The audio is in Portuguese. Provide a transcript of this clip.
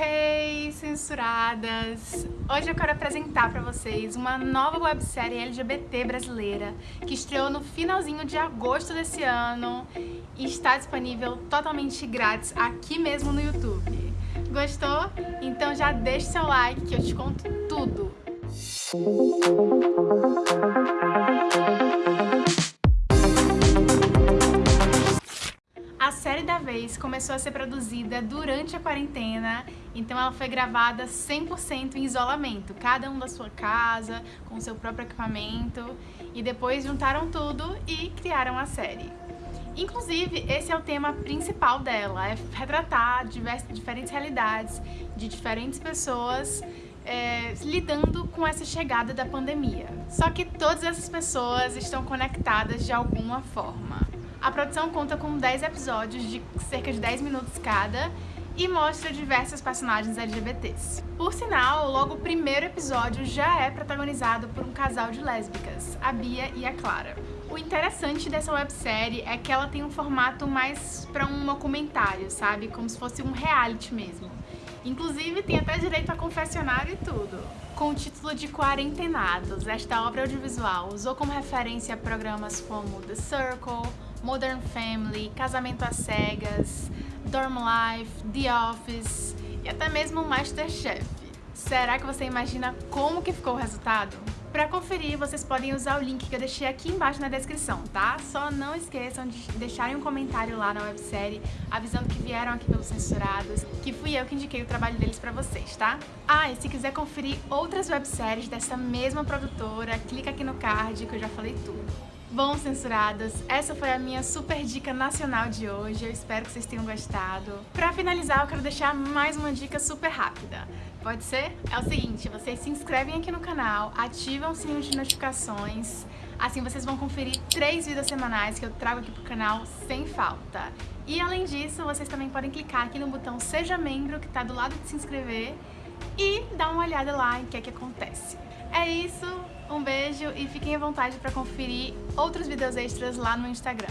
Hey, censuradas! Hoje eu quero apresentar para vocês uma nova websérie LGBT brasileira que estreou no finalzinho de agosto desse ano e está disponível totalmente grátis aqui mesmo no YouTube. Gostou? Então já deixe seu like que eu te conto tudo! Série da vez começou a ser produzida durante a quarentena, então ela foi gravada 100% em isolamento, cada um da sua casa, com seu próprio equipamento, e depois juntaram tudo e criaram a série. Inclusive, esse é o tema principal dela, é retratar diversas, diferentes realidades de diferentes pessoas é, lidando com essa chegada da pandemia. Só que todas essas pessoas estão conectadas de alguma forma. A produção conta com 10 episódios de cerca de 10 minutos cada e mostra diversos personagens LGBTs. Por sinal, logo o primeiro episódio já é protagonizado por um casal de lésbicas, a Bia e a Clara. O interessante dessa websérie é que ela tem um formato mais para um documentário, sabe? Como se fosse um reality mesmo. Inclusive tem até direito a confessionário e tudo. Com o título de Quarentenados, esta obra audiovisual usou como referência programas como The Circle, Modern Family, Casamento às Cegas, Dorm Life, The Office e até mesmo Masterchef. Será que você imagina como que ficou o resultado? Para conferir, vocês podem usar o link que eu deixei aqui embaixo na descrição, tá? Só não esqueçam de deixarem um comentário lá na websérie avisando que vieram aqui pelos censurados, que fui eu que indiquei o trabalho deles pra vocês, tá? Ah, e se quiser conferir outras webséries dessa mesma produtora, clica aqui no card que eu já falei tudo. Bom, censuradas, essa foi a minha super dica nacional de hoje, eu espero que vocês tenham gostado. Pra finalizar, eu quero deixar mais uma dica super rápida. Pode ser? É o seguinte, vocês se inscrevem aqui no canal, ativam o sininho de notificações, assim vocês vão conferir três vídeos semanais que eu trago aqui pro canal sem falta. E além disso, vocês também podem clicar aqui no botão Seja Membro, que tá do lado de se inscrever, e dar uma olhada lá em que é que acontece. É isso, um beijo e fiquem à vontade para conferir outros vídeos extras lá no Instagram.